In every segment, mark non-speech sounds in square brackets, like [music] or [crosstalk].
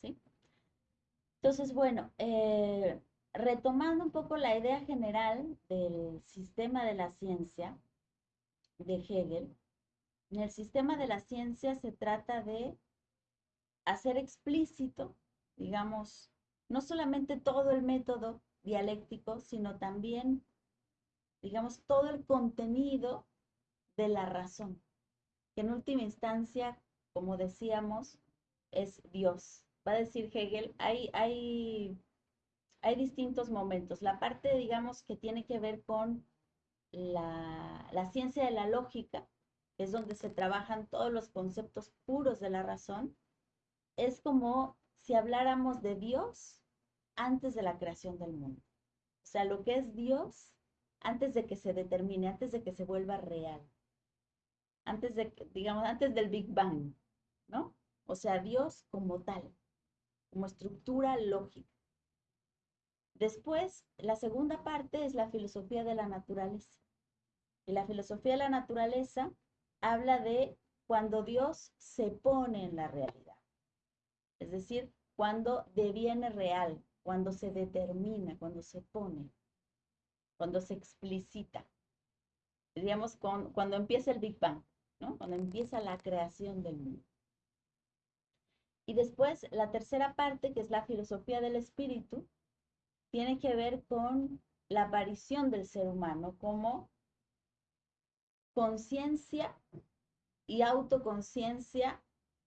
¿Sí? Entonces, bueno, eh, retomando un poco la idea general del sistema de la ciencia de Hegel, en el sistema de la ciencia se trata de hacer explícito, digamos, no solamente todo el método dialéctico, sino también, digamos, todo el contenido de la razón, que en última instancia, como decíamos, es Dios. Va a decir Hegel, hay, hay, hay distintos momentos. La parte, digamos, que tiene que ver con la, la ciencia de la lógica, que es donde se trabajan todos los conceptos puros de la razón, es como si habláramos de Dios antes de la creación del mundo. O sea, lo que es Dios antes de que se determine, antes de que se vuelva real. Antes de, digamos, antes del Big Bang, ¿no? O sea, Dios como tal, como estructura lógica. Después, la segunda parte es la filosofía de la naturaleza. Y la filosofía de la naturaleza habla de cuando Dios se pone en la realidad. Es decir, cuando deviene real, cuando se determina, cuando se pone, cuando se explicita. Diríamos, con, cuando empieza el Big Bang, ¿no? Cuando empieza la creación del mundo. Y después, la tercera parte, que es la filosofía del espíritu, tiene que ver con la aparición del ser humano como conciencia y autoconciencia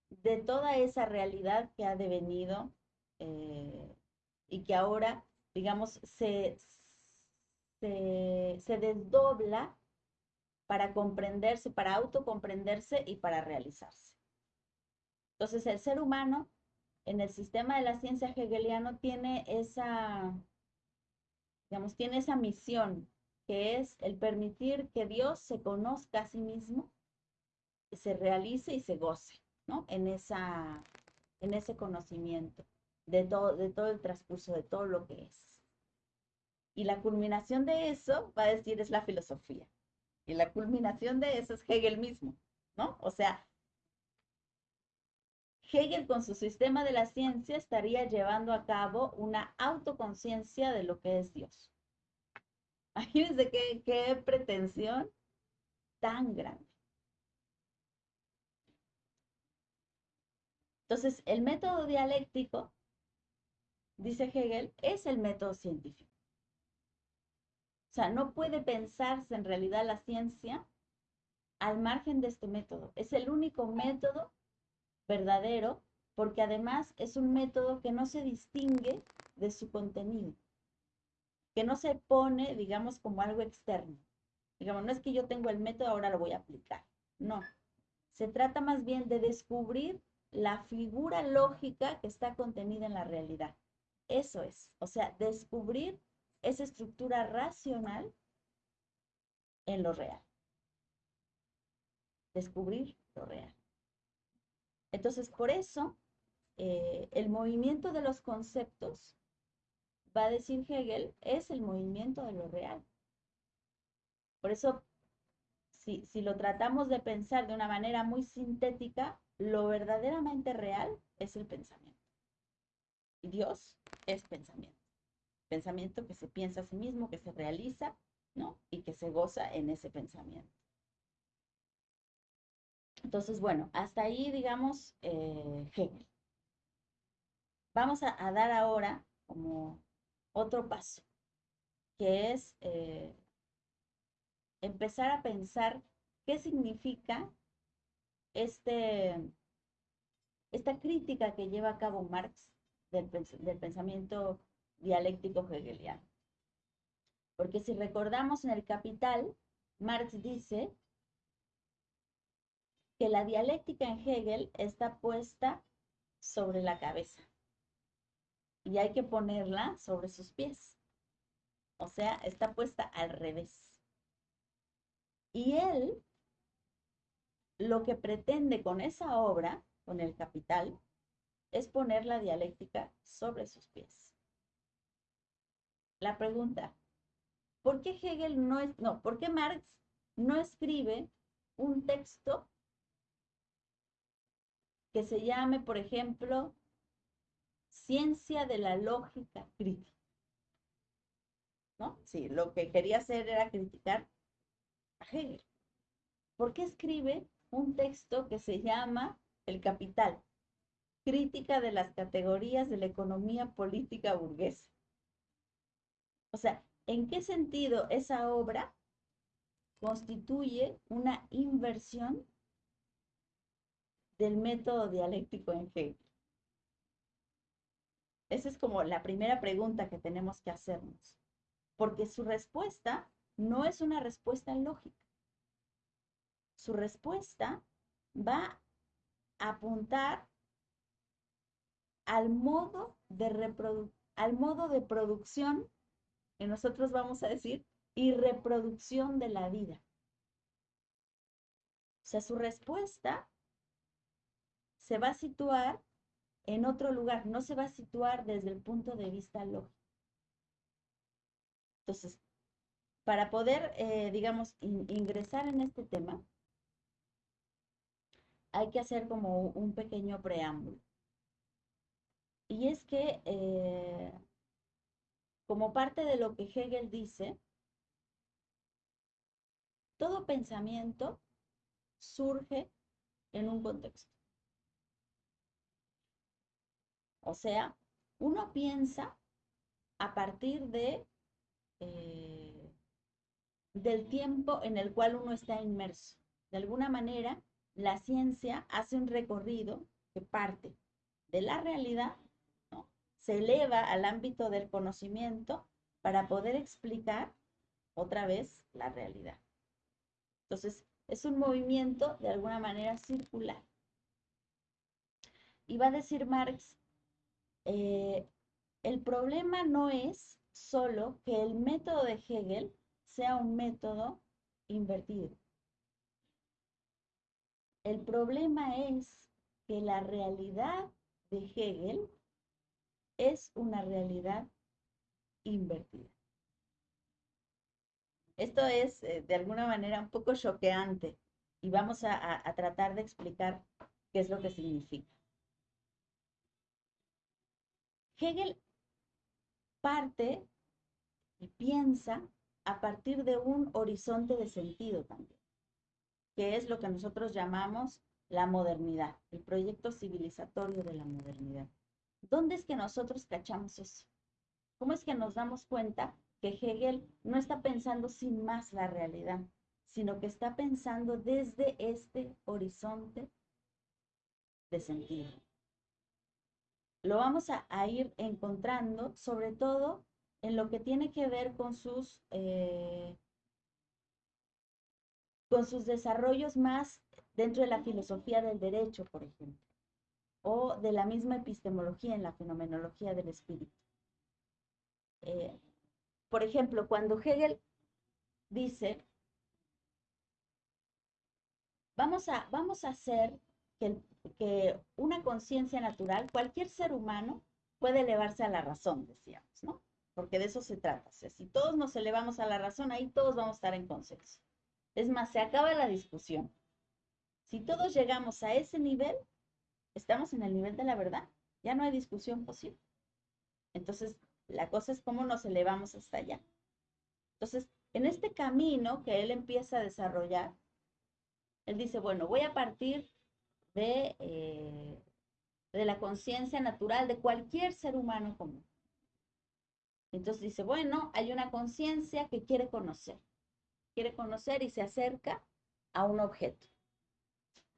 de toda esa realidad que ha devenido eh, y que ahora, digamos, se, se, se desdobla para comprenderse, para autocomprenderse y para realizarse. Entonces, el ser humano en el sistema de la ciencia hegeliano tiene esa, digamos, tiene esa misión, que es el permitir que Dios se conozca a sí mismo, se realice y se goce, ¿no? En, esa, en ese conocimiento de todo, de todo el transcurso, de todo lo que es. Y la culminación de eso, va a decir, es la filosofía. Y la culminación de eso es Hegel mismo, ¿no? O sea, Hegel con su sistema de la ciencia estaría llevando a cabo una autoconciencia de lo que es Dios. [laughs] Imagínense qué, qué pretensión tan grande. Entonces, el método dialéctico, dice Hegel, es el método científico. O sea, no puede pensarse en realidad la ciencia al margen de este método. Es el único método verdadero porque además es un método que no se distingue de su contenido, que no se pone, digamos, como algo externo. Digamos, no es que yo tengo el método, ahora lo voy a aplicar. No. Se trata más bien de descubrir la figura lógica que está contenida en la realidad. Eso es, o sea, descubrir esa estructura racional en lo real. Descubrir lo real. Entonces, por eso, eh, el movimiento de los conceptos, va a decir Hegel, es el movimiento de lo real. Por eso, si, si lo tratamos de pensar de una manera muy sintética, lo verdaderamente real es el pensamiento. Y Dios es pensamiento. Pensamiento que se piensa a sí mismo, que se realiza, ¿no? Y que se goza en ese pensamiento. Entonces, bueno, hasta ahí, digamos, eh, Hegel. Vamos a, dar ahora como otro paso, que es eh, empezar a pensar qué significa este, esta crítica que lleva a cabo Marx del, del pensamiento dialéctico hegeliano. Porque si recordamos en el Capital, Marx dice que la dialéctica en Hegel está puesta sobre la cabeza y hay que ponerla sobre sus pies. O sea, está puesta al revés. Y él lo que pretende con esa obra, con el capital, es poner la dialéctica sobre sus pies. La pregunta, ¿por qué Hegel no es, no, por qué Marx no escribe un texto que se llame, por ejemplo, ciencia de la lógica crítica. ¿No? Sí, lo que quería hacer era criticar a Hegel. ¿Por qué escribe un texto que se llama El Capital? Crítica de las categorías de la economía política burguesa. O sea, ¿en qué sentido esa obra constituye una inversión del método dialéctico en Hegel? Esa es como la primera pregunta que tenemos que hacernos, porque su respuesta no es una respuesta lógica. Su respuesta va a apuntar al modo de, al modo de producción, que nosotros vamos a decir, y reproducción de la vida. O sea, su respuesta se va a situar en otro lugar, no se va a situar desde el punto de vista lógico. Entonces, para poder, eh, digamos, ingresar en este tema, hay que hacer como un pequeño preámbulo. Y es que, eh, como parte de lo que Hegel dice, todo pensamiento surge en un contexto. O sea, uno piensa a partir de eh, del tiempo en el cual uno está inmerso. De alguna manera, la ciencia hace un recorrido que parte de la realidad, se eleva al ámbito del conocimiento para poder explicar otra vez la realidad. Entonces, es un movimiento de alguna manera circular. Y va a decir Marx eh, el problema no es solo que el método de Hegel sea un método invertido. El problema es que la realidad de Hegel es una realidad invertida. Esto es eh, de alguna manera un poco choqueante y vamos a tratar de explicar qué es lo que significa. Hegel parte y piensa a partir de un horizonte de sentido también, que es lo que nosotros llamamos la modernidad, el proyecto civilizatorio de la modernidad. ¿Dónde es que nosotros cachamos eso? ¿Cómo es que nos damos cuenta que Hegel no está pensando sin más la realidad, sino que está pensando desde este horizonte de sentido? Lo vamos a, ir encontrando, sobre todo en lo que tiene que ver con sus, eh, con sus desarrollos más dentro de la filosofía del derecho, por ejemplo, o de la misma epistemología en la fenomenología del espíritu. Eh, por ejemplo, cuando Hegel dice, vamos a, vamos a hacer que, que una conciencia natural, cualquier ser humano puede elevarse a la razón, decíamos, ¿no? Porque de eso se trata. si todos nos elevamos a la razón, ahí todos vamos a estar en consenso. Es más, se acaba la discusión. Si todos llegamos a ese nivel, estamos en el nivel de la verdad. Ya no hay discusión posible. Entonces, la cosa es cómo nos elevamos hasta allá. Entonces, en este camino que él empieza a desarrollar, él dice, bueno, voy a partir de, eh, de la conciencia natural de cualquier ser humano común. Entonces dice, bueno, hay una conciencia que quiere conocer, quiere conocer y se acerca a un objeto.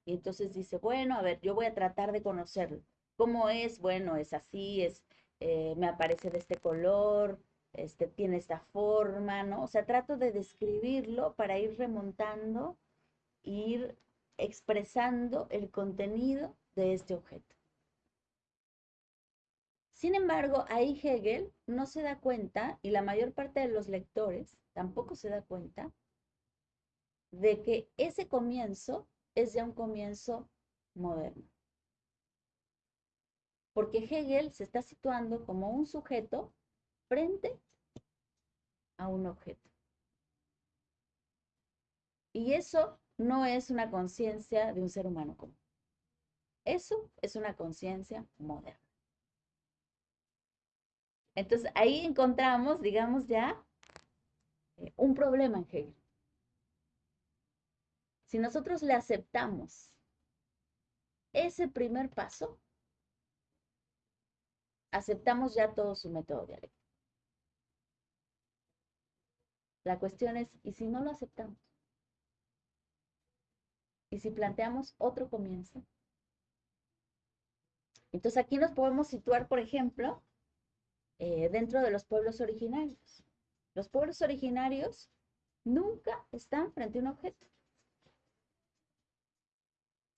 Y entonces dice, bueno, a ver, yo voy a tratar de conocerlo. ¿Cómo es? Bueno, es así, es, eh, me aparece de este color, este, tiene esta forma, ¿no? O sea, trato de describirlo para ir remontando, ir expresando el contenido de este objeto. Sin embargo, ahí Hegel no se da cuenta, y la mayor parte de los lectores tampoco se da cuenta, de que ese comienzo es ya un comienzo moderno. Porque Hegel se está situando como un sujeto frente a un objeto. Y eso no es una conciencia de un ser humano común. Eso es una conciencia moderna. Entonces ahí encontramos, digamos, ya eh, un problema en Hegel. Si nosotros le aceptamos ese primer paso, aceptamos ya todo su método dialéctico. La cuestión es, ¿y si no lo aceptamos? ¿Y si planteamos otro comienzo? Entonces aquí nos podemos situar, por ejemplo, eh, dentro de los pueblos originarios. Los pueblos originarios nunca están frente a un objeto.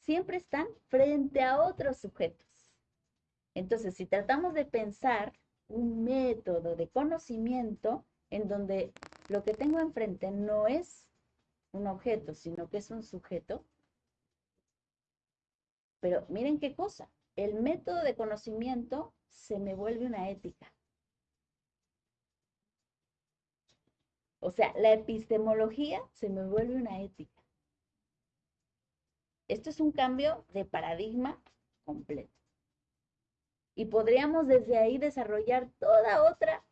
Siempre están frente a otros sujetos. Entonces, si tratamos de pensar un método de conocimiento en donde lo que tengo enfrente no es un objeto, sino que es un sujeto, pero miren qué cosa, el método de conocimiento se me vuelve una ética. O sea, la epistemología se me vuelve una ética. Esto es un cambio de paradigma completo. Y podríamos desde ahí desarrollar toda otra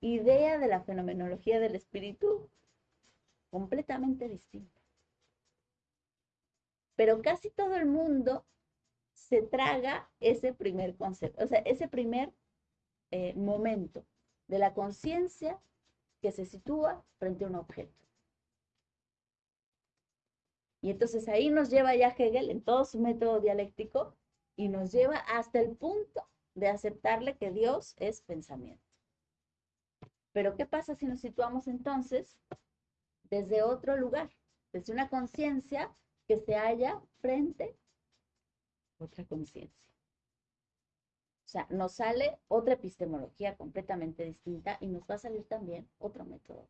idea de la fenomenología del espíritu completamente distinta. Pero casi todo el mundo se traga ese primer concepto, o sea, ese primer eh, momento de la conciencia que se sitúa frente a un objeto. Y entonces ahí nos lleva ya Hegel en todo su método dialéctico y nos lleva hasta el punto de aceptarle que Dios es pensamiento. Pero ¿qué pasa si nos situamos entonces desde otro lugar, desde una conciencia que se halla frente otra conciencia? O sea, nos sale otra epistemología completamente distinta y nos va a salir también otro método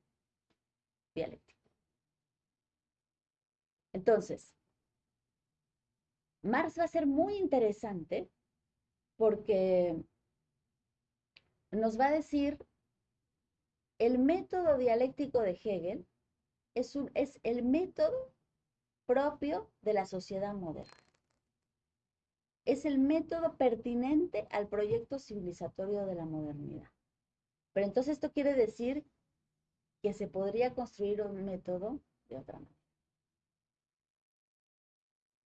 dialéctico. Entonces, Marx va a ser muy interesante porque nos va a decir el método dialéctico de Hegel es, es el método propio de la sociedad moderna es el método pertinente al proyecto civilizatorio de la modernidad. Pero entonces esto quiere decir que se podría construir un método de otra manera.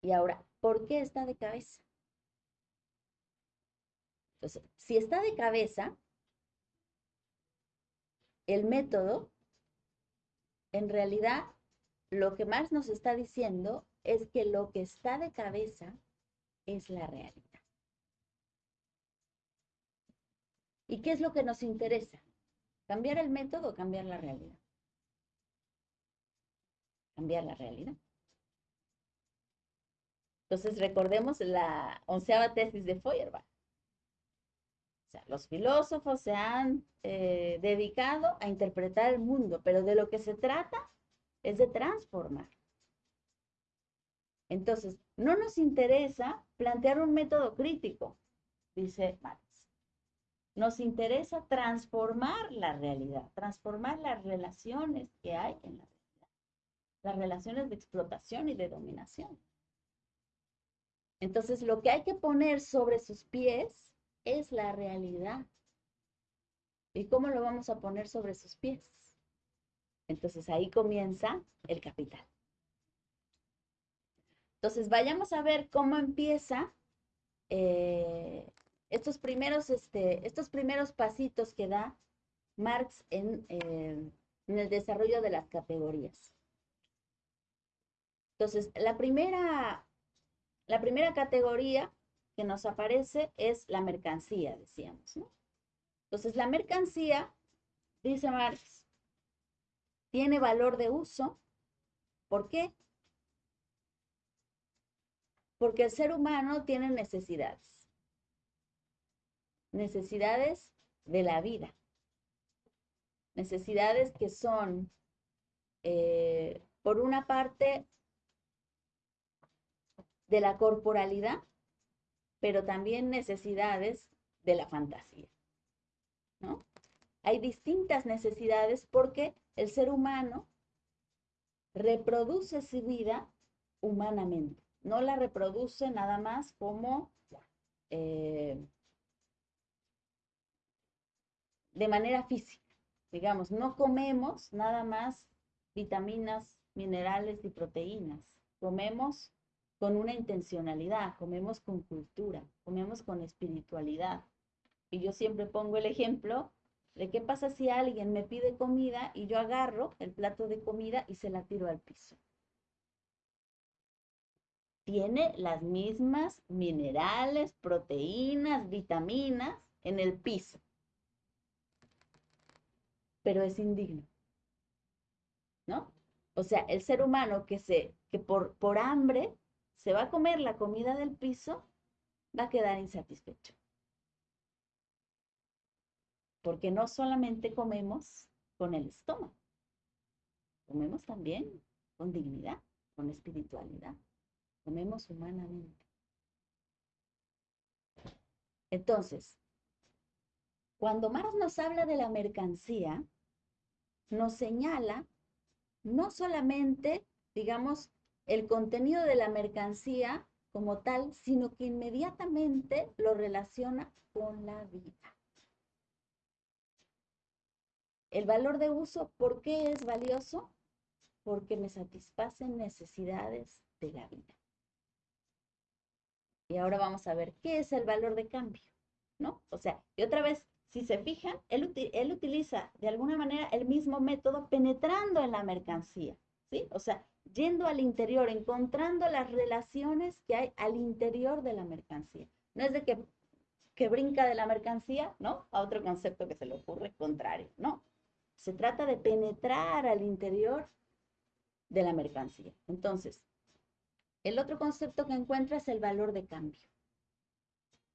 Y ahora, ¿por qué está de cabeza? Entonces, si está de cabeza, el método, en realidad, lo que más nos está diciendo es que lo que está de cabeza es la realidad. ¿Y qué es lo que nos interesa? ¿Cambiar el método o cambiar la realidad? Cambiar la realidad. Entonces recordemos la onceava tesis de Feuerbach. O sea, los filósofos se han eh, dedicado a interpretar el mundo, pero de lo que se trata es de transformar. Entonces, no nos interesa plantear un método crítico, dice Marx. Nos interesa transformar la realidad, transformar las relaciones que hay en la realidad, las relaciones de explotación y de dominación. Entonces, lo que hay que poner sobre sus pies es la realidad. ¿Y cómo lo vamos a poner sobre sus pies? Entonces, ahí comienza el capital. Entonces, vayamos a ver cómo empieza eh, estos, primeros, este, estos primeros pasitos que da Marx en, eh, en el desarrollo de las categorías. Entonces, la primera, la primera categoría que nos aparece es la mercancía, decíamos. Entonces, la mercancía, dice Marx, tiene valor de uso. ¿Por qué? Porque el ser humano tiene necesidades. Necesidades de la vida. Necesidades que son, eh, por una parte, de la corporalidad, pero también necesidades de la fantasía. ¿no? Hay distintas necesidades porque el ser humano reproduce su vida humanamente no la reproduce nada más como eh, de manera física. Digamos, no comemos nada más vitaminas, minerales y proteínas. Comemos con una intencionalidad, comemos con cultura, comemos con espiritualidad. Y yo siempre pongo el ejemplo de qué pasa si alguien me pide comida y yo agarro el plato de comida y se la tiro al piso. Tiene las mismas minerales, proteínas, vitaminas en el piso, pero es indigno. ¿No? O sea, el ser humano que, se, que por, por hambre se va a comer la comida del piso, va a quedar insatisfecho. Porque no solamente comemos con el estómago, comemos también con dignidad, con espiritualidad, comemos humanamente. Entonces, cuando Marx nos habla de la mercancía, nos señala no solamente, digamos, el contenido de la mercancía como tal, sino que inmediatamente lo relaciona con la vida. El valor de uso, ¿por qué es valioso? Porque me satisfacen necesidades de la vida. Y ahora vamos a ver qué es el valor de cambio, ¿no? O sea, y otra vez, si se fijan, él, utiliza de alguna manera el mismo método penetrando en la mercancía, ¿sí? O sea, yendo al interior, encontrando las relaciones que hay al interior de la mercancía. No es de que, que brinca de la mercancía, ¿no? A otro concepto que se le ocurre contrario, no. Se trata de penetrar al interior de la mercancía. Entonces, el otro concepto que encuentra es el valor de cambio.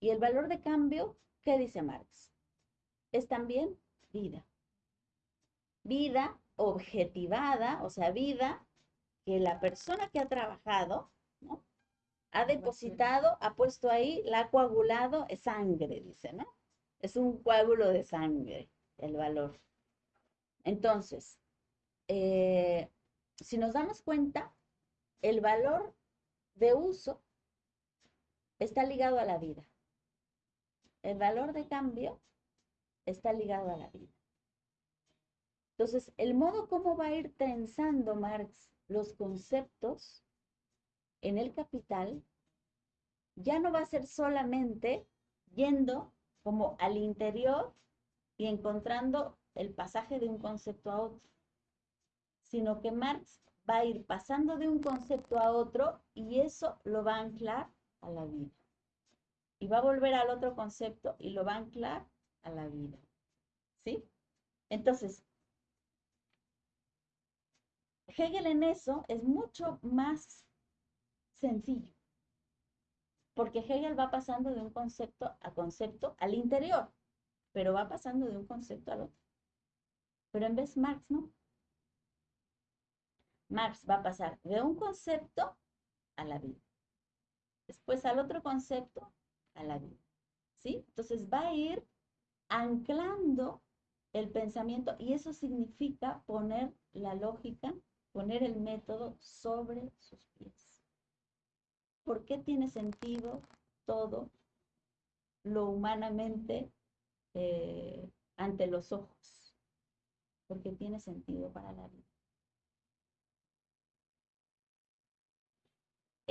Y el valor de cambio, ¿qué dice Marx? Es también vida. Vida objetivada, o sea, vida que la persona que ha trabajado, ¿no? Ha depositado, ha puesto ahí, la ha coagulado, es sangre, dice, ¿no? Es un coágulo de sangre, el valor. Entonces, eh, si nos damos cuenta, el valor de uso está ligado a la vida. El valor de cambio está ligado a la vida. Entonces, el modo como va a ir trenzando Marx los conceptos en el capital ya no va a ser solamente yendo como al interior y encontrando el pasaje de un concepto a otro, sino que Marx va a ir pasando de un concepto a otro y eso lo va a anclar a la vida. Y va a volver al otro concepto y lo va a anclar a la vida. ¿Sí? Entonces, Hegel en eso es mucho más sencillo, porque Hegel va pasando de un concepto a concepto al interior, pero va pasando de un concepto al otro. Pero en vez Marx no. Marx va a pasar de un concepto a la vida. Después al otro concepto, a la vida. ¿Sí? Entonces va a ir anclando el pensamiento y eso significa poner la lógica poner el método sobre sus pies. ¿Por qué tiene sentido todo lo humanamente eh, ante los ojos? Porque tiene sentido para la vida.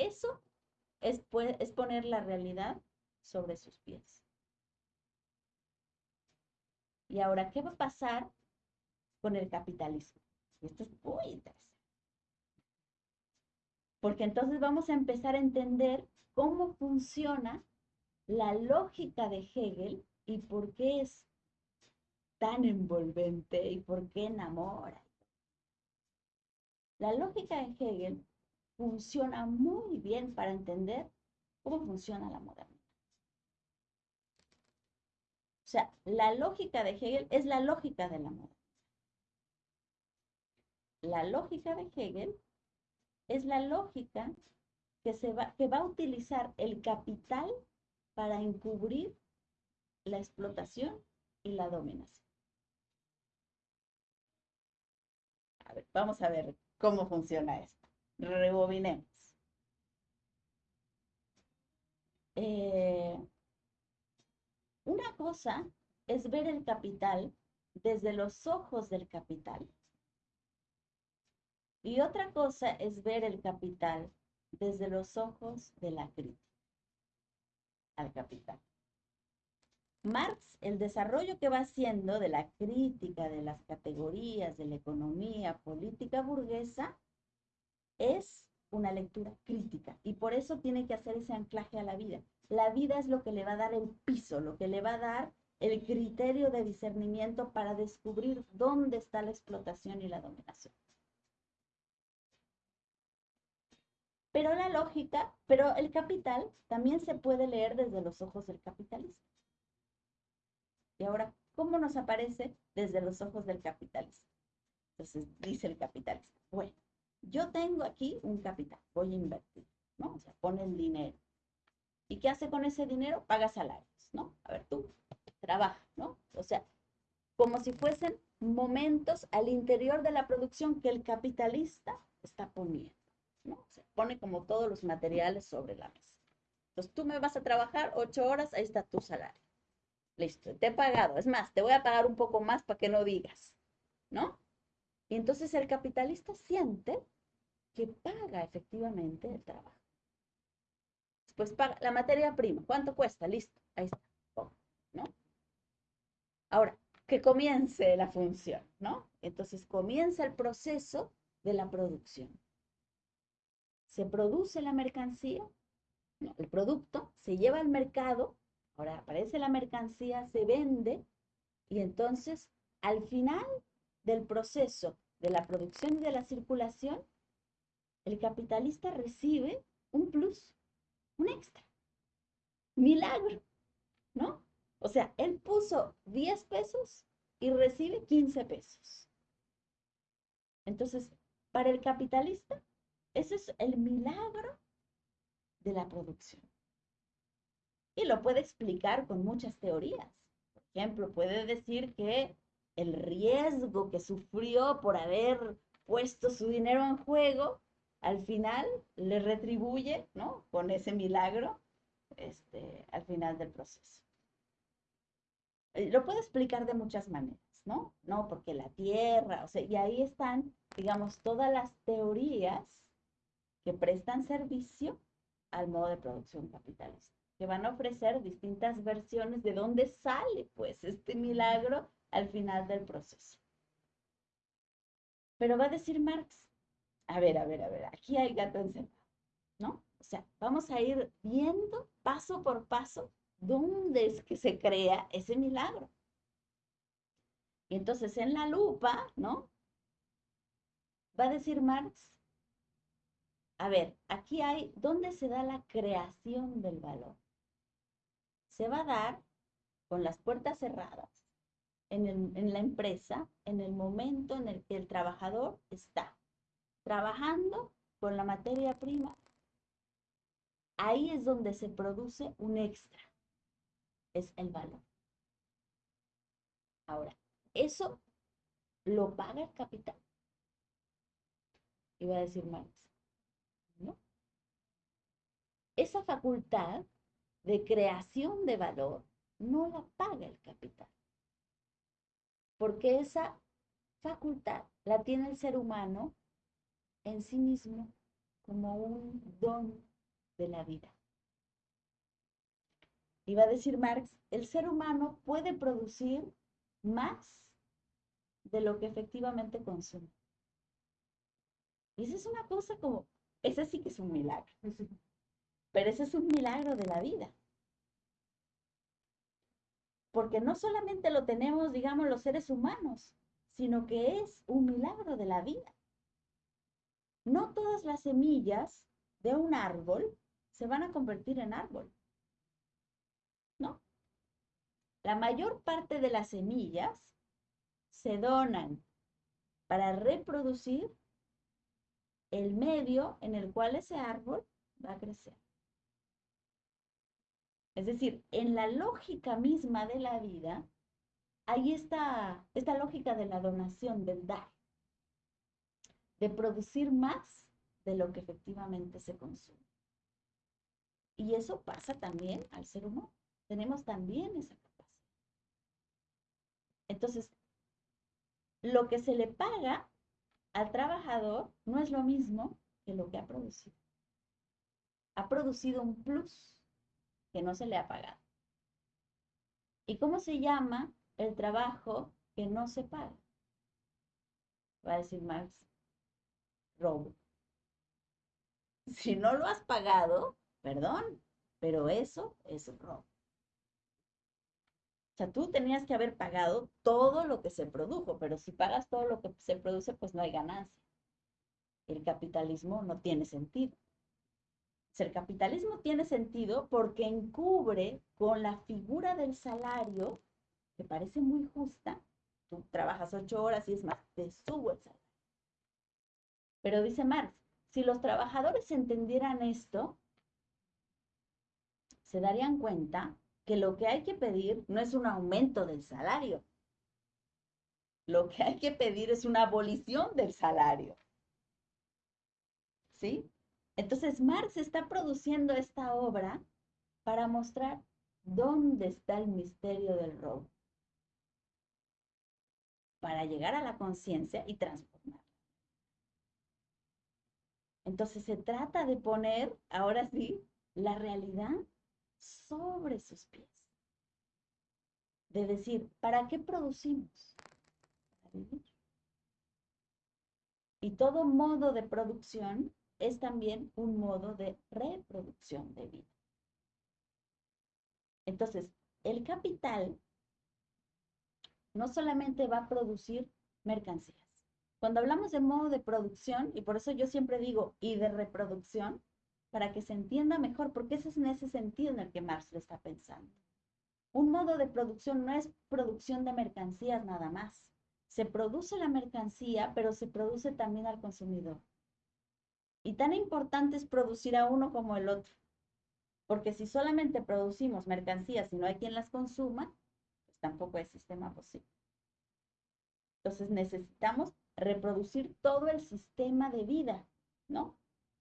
Eso es, es poner la realidad sobre sus pies. Y ahora, ¿qué va a pasar con el capitalismo? Esto es muy interesante porque entonces vamos a empezar a entender cómo funciona la lógica de Hegel y por qué es tan envolvente y por qué enamora. La lógica de Hegel funciona muy bien para entender cómo funciona la modernidad. O sea, la lógica de Hegel es la lógica de la modernidad. La lógica de Hegel es la lógica que, se va, que va a utilizar el capital para encubrir la explotación y la dominación. A ver, vamos a ver cómo funciona esto. Rebobinemos. eh, una cosa es ver el capital desde los ojos del capital. Y otra cosa es ver el capital desde los ojos de la crítica al capital. Marx, el desarrollo que va haciendo de la crítica de las categorías de la economía política burguesa es una lectura crítica y por eso tiene que hacer ese anclaje a la vida. La vida es lo que le va a dar el piso, lo que le va a dar el criterio de discernimiento para descubrir dónde está la explotación y la dominación. Pero la lógica, pero el capital también se puede leer desde los ojos del capitalismo. Y ahora, ¿cómo nos aparece desde los ojos del capitalismo? Entonces, dice el capitalista, bueno, yo tengo aquí un capital, voy a invertir, ¿no? O sea, pone el dinero. ¿Y qué hace con ese dinero? Paga salarios, ¿no? A ver, tú, trabaja, ¿no? O sea, como si fuesen momentos al interior de la producción que el capitalista está poniendo, ¿no? O sea, pone como todos los materiales sobre la mesa. Entonces, tú me vas a trabajar ocho horas, ahí está tu salario. Listo, te he pagado. Es más, te voy a pagar un poco más para que no digas, ¿no? Y entonces el capitalista siente que paga efectivamente el trabajo. Después paga la materia prima. ¿Cuánto cuesta? Listo, ahí está. Ahora, que comience la función, ¿no? Entonces comienza el proceso de la producción. Se produce la mercancía, el producto, se lleva al mercado, ahora aparece la mercancía, se vende y entonces al final del proceso de la producción y de la circulación, el capitalista recibe un plus, un extra. Milagro, ¿no? O sea, él puso 10 pesos y recibe 15 pesos. Entonces, para el capitalista, ese es el milagro de la producción. Y lo puede explicar con muchas teorías. Por ejemplo, puede decir que el riesgo que sufrió por haber puesto su dinero en juego, al final le retribuye, ¿no? Con ese milagro, este, al final del proceso. Eh, lo puedo explicar de muchas maneras, ¿no? No, porque la tierra, o sea, y ahí están, digamos, todas las teorías que prestan servicio al modo de producción capitalista, que van a ofrecer distintas versiones de dónde sale, pues, este milagro al final del proceso. Pero va a decir Marx, a ver, a ver, a ver, aquí hay gato encerrado, ¿no? O sea, vamos a ir viendo paso por paso ¿Dónde es que se crea ese milagro? Y entonces en la lupa, ¿no? Va a decir Marx, a ver, aquí hay, ¿dónde se da la creación del valor? Se va a dar con las puertas cerradas en, en la empresa, en el momento en el que el trabajador está trabajando con la materia prima. Ahí es donde se produce un extra es el valor. Ahora, eso lo paga el capital. Iba a decir Marx. Esa facultad de creación de valor no la paga el capital. Porque esa facultad la tiene el ser humano en sí mismo como un don de la vida. Va a decir Marx, el ser humano puede producir más de lo que efectivamente consume. Y esa es una cosa como, ese sí que es un milagro. Pero ese es un milagro de la vida. Porque no solamente lo tenemos, digamos, los seres humanos, sino que es un milagro de la vida. No todas las semillas de un árbol se van a convertir en árbol. La mayor parte de las semillas se donan para reproducir el medio en el cual ese árbol va a crecer. Es decir, en la lógica misma de la vida, hay esta, lógica de la donación, del dar, de producir más de lo que efectivamente se consume. Y eso pasa también al ser humano. Tenemos también esa capacidad. Entonces, lo que se le paga al trabajador no es lo mismo que lo que ha producido. Ha producido un plus que no se le ha pagado. ¿Y cómo se llama el trabajo que no se paga? Va a decir Marx, robo. [laughs] Si no lo has pagado, perdón, pero eso es robo. O sea, tú tenías que haber pagado todo lo que se produjo, pero si pagas todo lo que se produce, pues no hay ganancia. El capitalismo no tiene sentido. El capitalismo tiene sentido porque encubre con la figura del salario, que parece muy justa, tú trabajas ocho horas y es más, te subo el salario. Pero dice Marx, si los trabajadores entendieran esto, se darían cuenta que lo que hay que pedir no es un aumento del salario. Lo que hay que pedir es una abolición del salario. ¿Sí? Entonces Marx está produciendo esta obra para mostrar dónde está el misterio del robo. Para llegar a la conciencia y transformarla. Entonces se trata de poner, ahora sí, la realidad sobre sus pies. De decir, ¿para qué producimos? Y todo modo de producción es también un modo de reproducción de vida. Entonces, el capital no solamente va a producir mercancías. Cuando hablamos de modo de producción, y por eso yo siempre digo, y de reproducción, para que se entienda mejor, porque ese es en ese sentido en el que Marx lo está pensando. Un modo de producción no es producción de mercancías nada más. Se produce la mercancía, pero se produce también al consumidor. Y tan importante es producir a uno como el otro. Porque si solamente producimos mercancías y no hay quien las consuma, pues tampoco es sistema posible. Entonces necesitamos reproducir todo el sistema de vida, ¿no?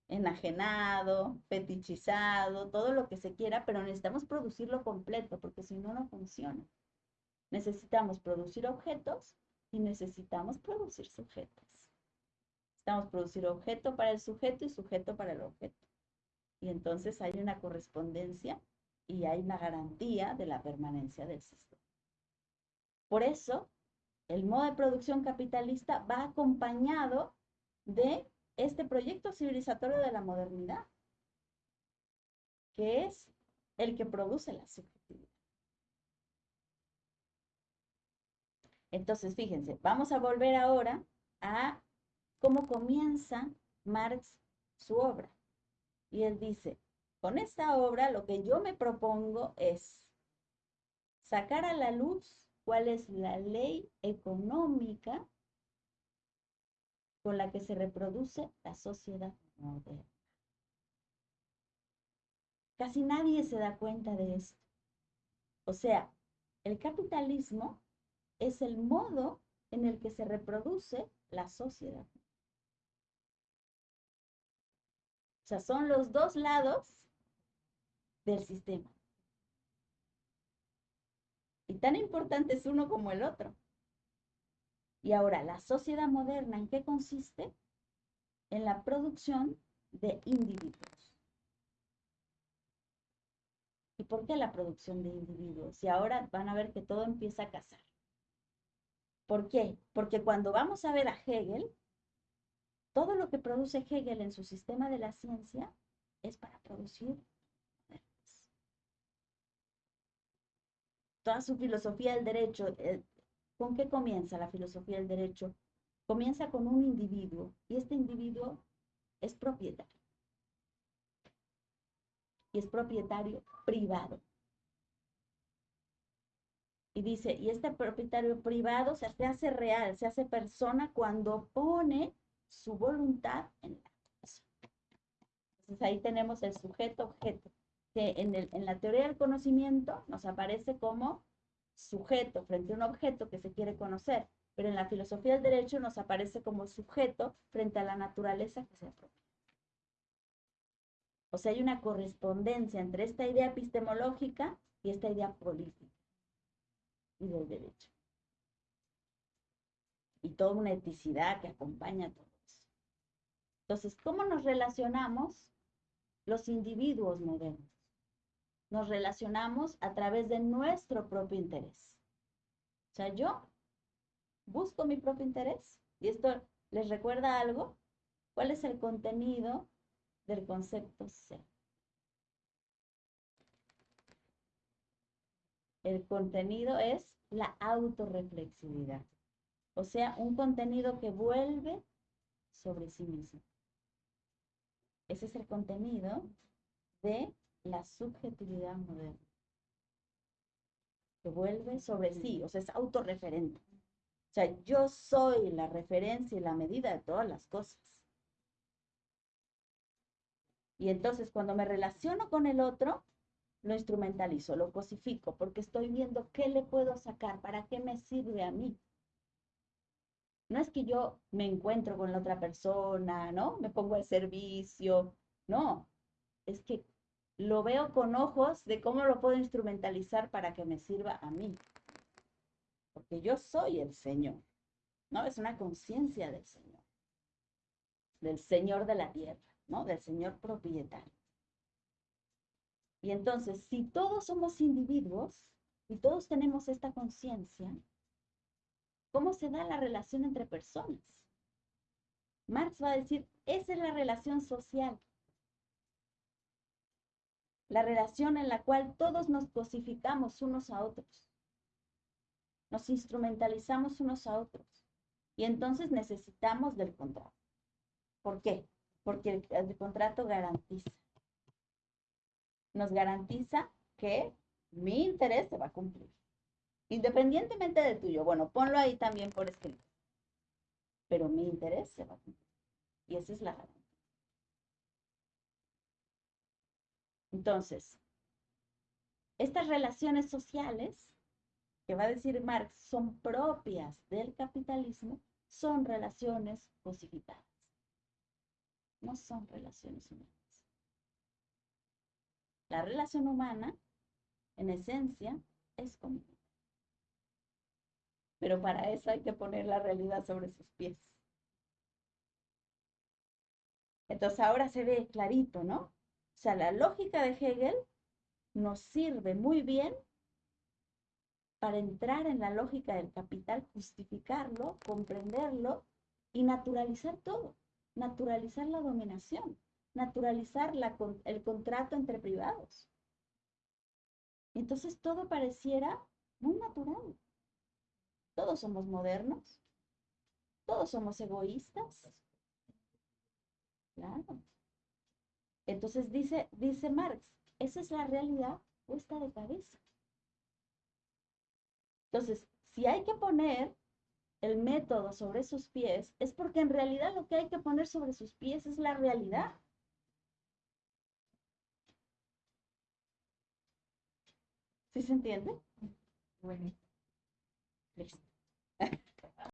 enajenado, fetichizado, todo lo que se quiera, pero necesitamos producirlo completo, porque si no, no funciona. Necesitamos producir objetos y necesitamos producir sujetos. Necesitamos producir objeto para el sujeto y sujeto para el objeto. Y entonces hay una correspondencia y hay una garantía de la permanencia del sistema. Por eso, el modo de producción capitalista va acompañado de este proyecto civilizatorio de la modernidad, que es el que produce la subjetividad. Entonces, fíjense, vamos a volver ahora a cómo comienza Marx su obra. Y él dice, con esta obra lo que yo me propongo es sacar a la luz cuál es la ley económica con la que se reproduce la sociedad moderna. Casi nadie se da cuenta de esto. O sea, el capitalismo es el modo en el que se reproduce la sociedad. O sea, son los dos lados del sistema. Y tan importante es uno como el otro. Y ahora, la sociedad moderna, ¿en qué consiste? En la producción de individuos. ¿Y por qué la producción de individuos? Y ahora van a ver que todo empieza a casar. ¿Por qué? Porque cuando vamos a ver a Hegel, todo lo que produce Hegel en su sistema de la ciencia es para producir Toda su filosofía del derecho, eh, ¿Con qué comienza la filosofía del derecho? Comienza con un individuo y este individuo es propietario. Y es propietario privado. Y dice, y este propietario privado se hace real, se hace persona cuando pone su voluntad en la cosa. Entonces ahí tenemos el sujeto objeto, que en, en la teoría del conocimiento nos aparece como sujeto frente a un objeto que se quiere conocer, pero en la filosofía del derecho nos aparece como sujeto frente a la naturaleza que se apropia. O sea, hay una correspondencia entre esta idea epistemológica y esta idea política y del derecho. Y toda una eticidad que acompaña todo. Entonces, ¿cómo nos relacionamos los individuos modernos? Nos relacionamos a través de nuestro propio interés. O sea, yo busco mi propio interés. Y esto les recuerda algo. ¿Cuál es el contenido del concepto ser? El contenido es la autorreflexividad. O sea, un contenido que vuelve sobre sí mismo. Ese es el contenido de la subjetividad moderna. Que vuelve sobre sí, o sea, es autorreferente. O sea, yo soy la referencia y la medida de todas las cosas. Y entonces cuando me relaciono con el otro, lo instrumentalizo, lo cosifico, porque estoy viendo qué le puedo sacar, para qué me sirve a mí. No es que yo me encuentro con la otra persona, ¿no? Me pongo al servicio, no, es que lo veo con ojos de cómo lo puedo instrumentalizar para que me sirva a mí. Porque yo soy el Señor, ¿no? Es una conciencia del Señor, del Señor de la tierra, ¿no? Del Señor propietario. Y entonces, si todos somos individuos y todos tenemos esta conciencia, ¿cómo se da la relación entre personas? Marx va a decir, esa es la relación social. La relación en la cual todos nos cosificamos unos a otros. Nos instrumentalizamos unos a otros. Y entonces necesitamos del contrato. ¿Por qué? Porque el, el contrato garantiza nos garantiza que mi interés se va a cumplir. Independientemente del tuyo. Bueno, ponlo ahí también por escrito. Pero mi interés se va a cumplir. Y esa es la garantía. Entonces, estas relaciones sociales, que va a decir Marx, son propias del capitalismo, son relaciones cosificadas. No son relaciones humanas. La relación humana, en esencia, es común. Pero para eso hay que poner la realidad sobre sus pies. Entonces ahora se ve clarito, ¿no? O sea, la lógica de Hegel nos sirve muy bien para entrar en la lógica del capital, justificarlo, comprenderlo y naturalizar todo, naturalizar la dominación naturalizar el contrato entre privados. Entonces todo pareciera muy natural. Todos somos modernos, todos somos egoístas. Claro. Entonces dice, dice Marx, esa es la realidad puesta de cabeza. Entonces, si hay que poner el método sobre sus pies, es porque en realidad lo que hay que poner sobre sus pies es la realidad. ¿Sí se entiende? Bueno. Listo.